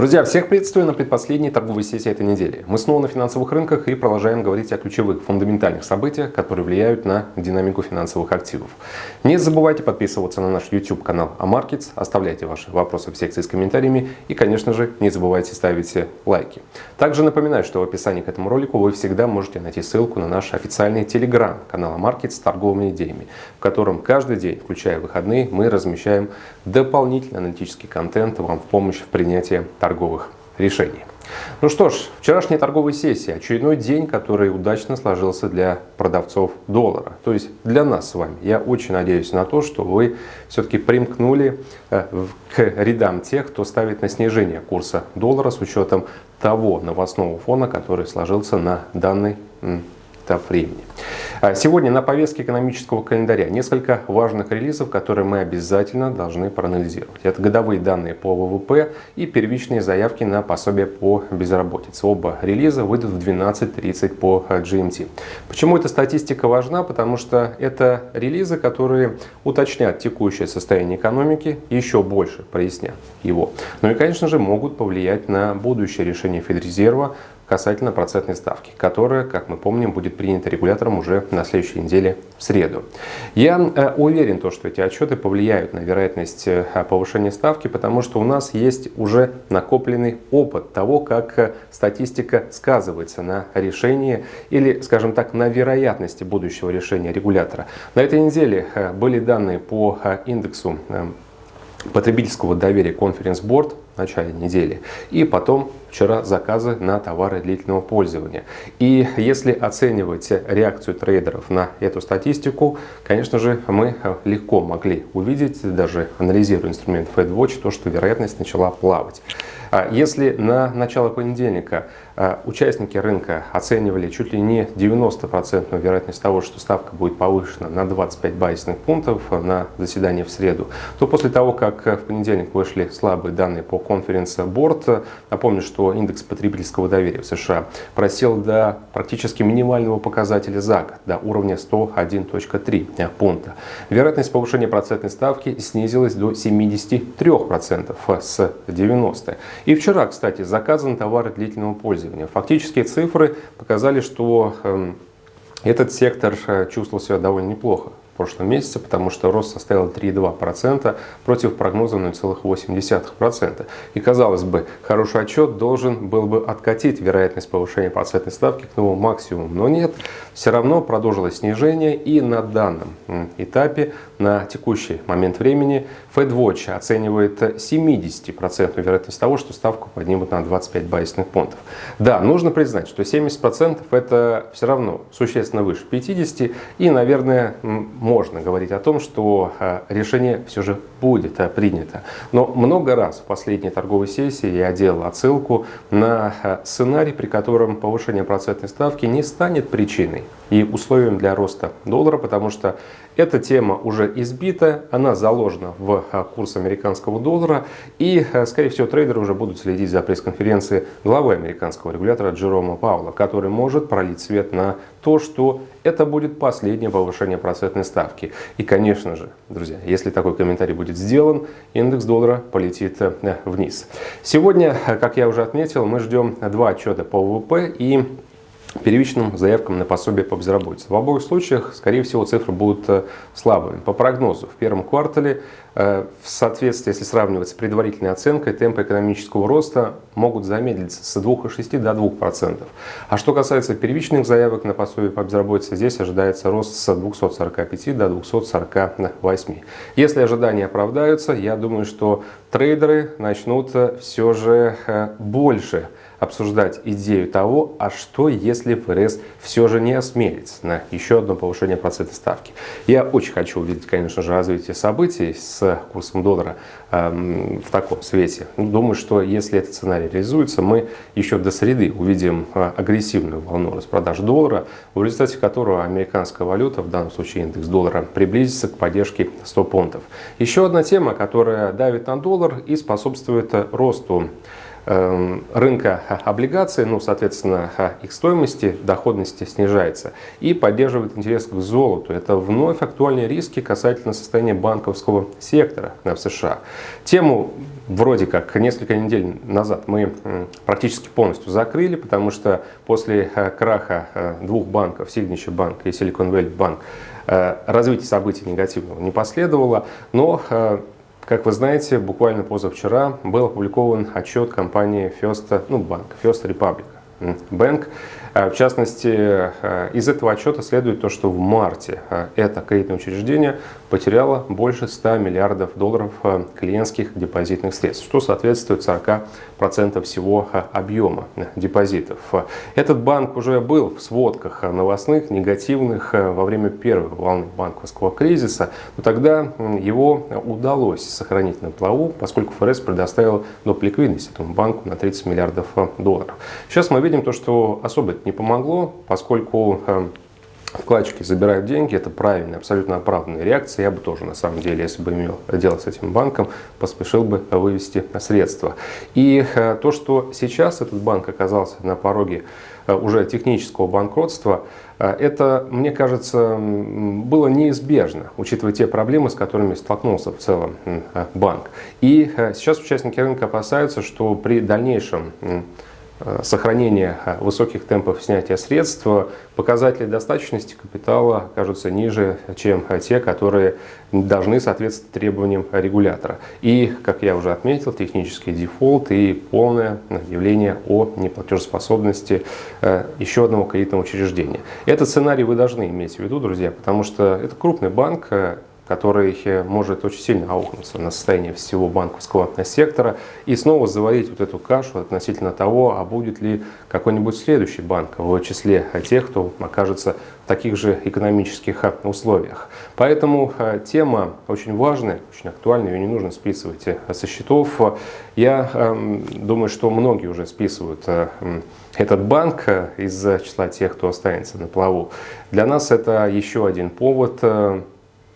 Друзья, всех приветствую на предпоследней торговой сессии этой недели. Мы снова на финансовых рынках и продолжаем говорить о ключевых фундаментальных событиях, которые влияют на динамику финансовых активов. Не забывайте подписываться на наш YouTube канал AMarkets, оставляйте ваши вопросы в секции с комментариями и, конечно же, не забывайте ставить лайки. Также напоминаю, что в описании к этому ролику вы всегда можете найти ссылку на наш официальный телеграм канал AMarkets с торговыми идеями, в котором каждый день, включая выходные, мы размещаем дополнительный аналитический контент вам в помощь в принятии торговых решений. Ну что ж, вчерашняя торговая сессия, очередной день, который удачно сложился для продавцов доллара, то есть для нас с вами. Я очень надеюсь на то, что вы все-таки примкнули э, к рядам тех, кто ставит на снижение курса доллара с учетом того новостного фона, который сложился на данный этап времени. А сегодня на повестке экономического календаря несколько важных релизов, которые мы обязательно должны проанализировать. Это годовые данные по ВВП и первичные заявки на пособие по безработице. Оба релиза выйдут в 12.30 по GMT. Почему эта статистика важна? Потому что это релизы, которые уточнят текущее состояние экономики, еще больше прояснят его. Ну и, конечно же, могут повлиять на будущее решение Федрезерва касательно процентной ставки, которая, как мы помним, будет принята регулятором уже на следующей неделе в среду. Я э, уверен, то, что эти отчеты повлияют на вероятность э, повышения ставки, потому что у нас есть уже накопленный опыт того, как э, статистика сказывается на решении или, скажем так, на вероятности будущего решения регулятора. На этой неделе были данные по индексу потребительского доверия Board в начале недели. И потом вчера заказы на товары длительного пользования. И если оценивать реакцию трейдеров на эту статистику, конечно же, мы легко могли увидеть, даже анализируя инструмент FedWatch, то, что вероятность начала плавать. А если на начало понедельника а, участники рынка оценивали чуть ли не 90% вероятность того, что ставка будет повышена на 25 базисных пунктов на заседание в среду, то после того, как в понедельник вышли слабые данные по конференции Board, напомню, что индекс потребительского доверия в США просел до практически минимального показателя за год, до уровня 101.3 пункта. Вероятность повышения процентной ставки снизилась до 73% с 90%. И вчера, кстати, заказан товары длительного пользования. Фактические цифры показали, что эм, этот сектор э, чувствовал себя довольно неплохо прошлом месяце, потому что рост составил 3,2% против прогноза 0,8%. И казалось бы, хороший отчет должен был бы откатить вероятность повышения процентной ставки к новому максимуму, но нет, все равно продолжилось снижение и на данном этапе, на текущий момент времени, FedWatch оценивает 70% вероятность того, что ставку поднимут на 25 базисных пунктов. Да, нужно признать, что 70% это все равно существенно выше 50 и, наверное, можно говорить о том, что э, решение все же будет э, принято. Но много раз в последней торговой сессии я делал отсылку на э, сценарий, при котором повышение процентной ставки не станет причиной и условием для роста доллара, потому что эта тема уже избита, она заложена в курс американского доллара, и, скорее всего, трейдеры уже будут следить за пресс-конференцией главы американского регулятора Джерома Паула, который может пролить свет на то, что это будет последнее повышение процентной ставки. И, конечно же, друзья, если такой комментарий будет сделан, индекс доллара полетит э, вниз. Сегодня, как я уже отметил, мы ждем два отчета по ВВП и первичным заявкам на пособие по безработице. В обоих случаях, скорее всего, цифры будут э, слабыми. По прогнозу, в первом квартале, э, в соответствии, если сравнивать с предварительной оценкой, темпы экономического роста могут замедлиться с 2,6 до 2%. А что касается первичных заявок на пособие по безработице, здесь ожидается рост с 245 до 248. Если ожидания оправдаются, я думаю, что трейдеры начнут э, все же больше обсуждать идею того, а что если ФРС все же не осмелится на еще одно повышение процентной ставки. Я очень хочу увидеть, конечно же, развитие событий с курсом доллара э, в таком свете. Думаю, что если этот сценарий реализуется, мы еще до среды увидим э, агрессивную волну распродаж доллара, в результате которого американская валюта, в данном случае индекс доллара, приблизится к поддержке 100 пунктов. Еще одна тема, которая давит на доллар и способствует росту эм, рынка облигаций, ну, соответственно, их стоимости, доходности снижается и поддерживает интерес к золоту. Это вновь актуальные риски касательно состояния банковского сектора в США. Тему вроде как несколько недель назад мы практически полностью закрыли, потому что после краха двух банков, Signature Bank и Silicon Valley Bank, развитие событий негативного не последовало, но как вы знаете, буквально позавчера был опубликован отчет компании First, ну, банк, First Republic Bank, Э, в частности, э, из этого отчета следует то, что в марте э, это кредитное учреждение потеряло больше 100 миллиардов долларов клиентских депозитных средств, что соответствует 40% всего объема депозитов. Этот банк уже был в сводках новостных, негативных во время первой волны банковского кризиса, но тогда его удалось сохранить на плаву, поскольку ФРС предоставил доп. ликвидность этому банку на 30 миллиардов долларов. Сейчас мы видим то, что особо не помогло, поскольку эм, вкладчики забирают деньги, это правильная, абсолютно оправданная реакция. Я бы тоже, на самом деле, если бы имел дело с этим банком, поспешил бы вывести средства. И э, то, что сейчас этот банк оказался на пороге э, уже технического банкротства, э, это, мне кажется, было неизбежно, учитывая те проблемы, с которыми столкнулся в целом банк. И сейчас участники рынка опасаются, что при дальнейшем Э, сохранения э, высоких темпов снятия средств, показатели достаточности капитала окажутся ниже, чем те, которые должны соответствовать требованиям регулятора. И, как я уже отметил, технический дефолт и полное объявление о неплатежеспособности э, еще одного кредитного учреждения. Этот сценарий вы должны иметь в виду, друзья, потому что это крупный банк, который может очень сильно аукнуться на состояние всего банковского сектора и снова заварить вот эту кашу относительно того, а будет ли какой-нибудь следующий банк в числе тех, кто окажется в таких же экономических условиях. Поэтому э, тема очень важная, очень актуальная, ее не нужно списывать э, со счетов. Я эм, думаю, что многие уже списывают э, этот банк из числа тех, кто останется на плаву. Для нас это еще один повод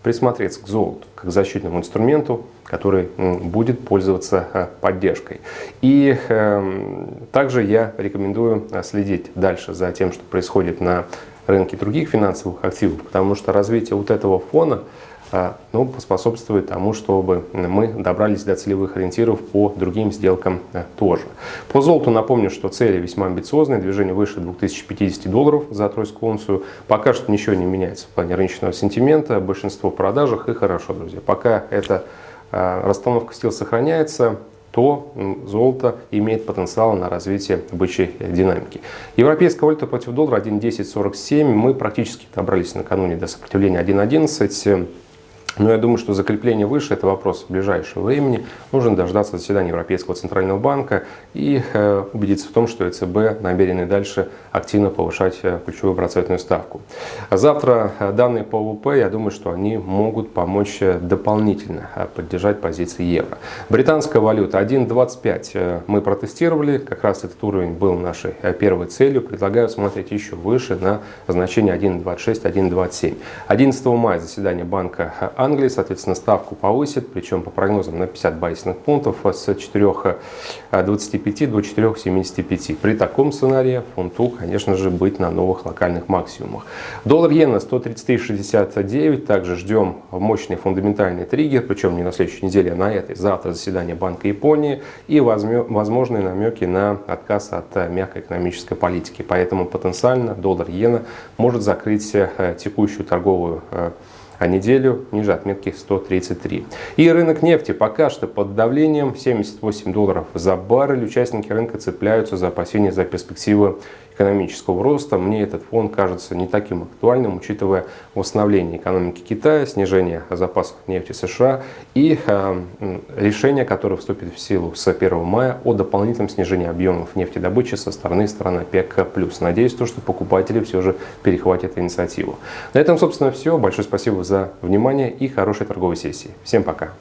присмотреться к золоту как защитному инструменту, который будет пользоваться э, поддержкой. И э, также я рекомендую э, следить дальше за тем, что происходит на рынке других финансовых активов, потому что развитие вот этого фона ну, поспособствует тому, чтобы мы добрались до целевых ориентиров по другим сделкам э, тоже. По золоту напомню, что цели весьма амбициозные, движение выше 2050 долларов за тройскую унцию. Пока что ничего не меняется в плане рыночного сентимента, большинство в продажах и хорошо, друзья. Пока эта а, расстановка сил сохраняется, то золото имеет потенциал на развитие бычьей динамики. Европейская валюта против доллара 1.1047. Мы практически добрались накануне до сопротивления 1.11. Но я думаю, что закрепление выше – это вопрос ближайшего времени. Нужно дождаться заседания Европейского Центрального банка и э, убедиться в том, что ЕЦБ намерены дальше активно повышать э, ключевую процентную ставку. Завтра э, данные по ВВП, я думаю, что они могут помочь дополнительно поддержать позиции евро. Британская валюта 1.25 мы протестировали, как раз этот уровень был нашей первой целью. Предлагаю смотреть еще выше на значение 1.26, 1.27. 11 мая заседание банка Англии, соответственно, ставку повысит, причем по прогнозам на 50 базисных пунктов с 4,25 до 4,75. При таком сценарии фунту, конечно же, быть на новых локальных максимумах. Доллар-иена 133,69. Также ждем мощный фундаментальный триггер, причем не на следующей неделе, а на этой. Завтра заседание Банка Японии и возможные намеки на отказ от мягкой экономической политики. Поэтому потенциально доллар-иена может закрыть э, текущую торговую э, а неделю ниже отметки 133. И рынок нефти пока что под давлением 78 долларов за баррель. Участники рынка цепляются за опасения за перспективы экономического роста, мне этот фон кажется не таким актуальным, учитывая восстановление экономики Китая, снижение запасов нефти США и э, решение, которое вступит в силу с 1 мая о дополнительном снижении объемов нефтедобычи со стороны стран ОПЕК+. Надеюсь, то, что покупатели все же перехватят инициативу. На этом, собственно, все. Большое спасибо за внимание и хорошей торговой сессии. Всем пока!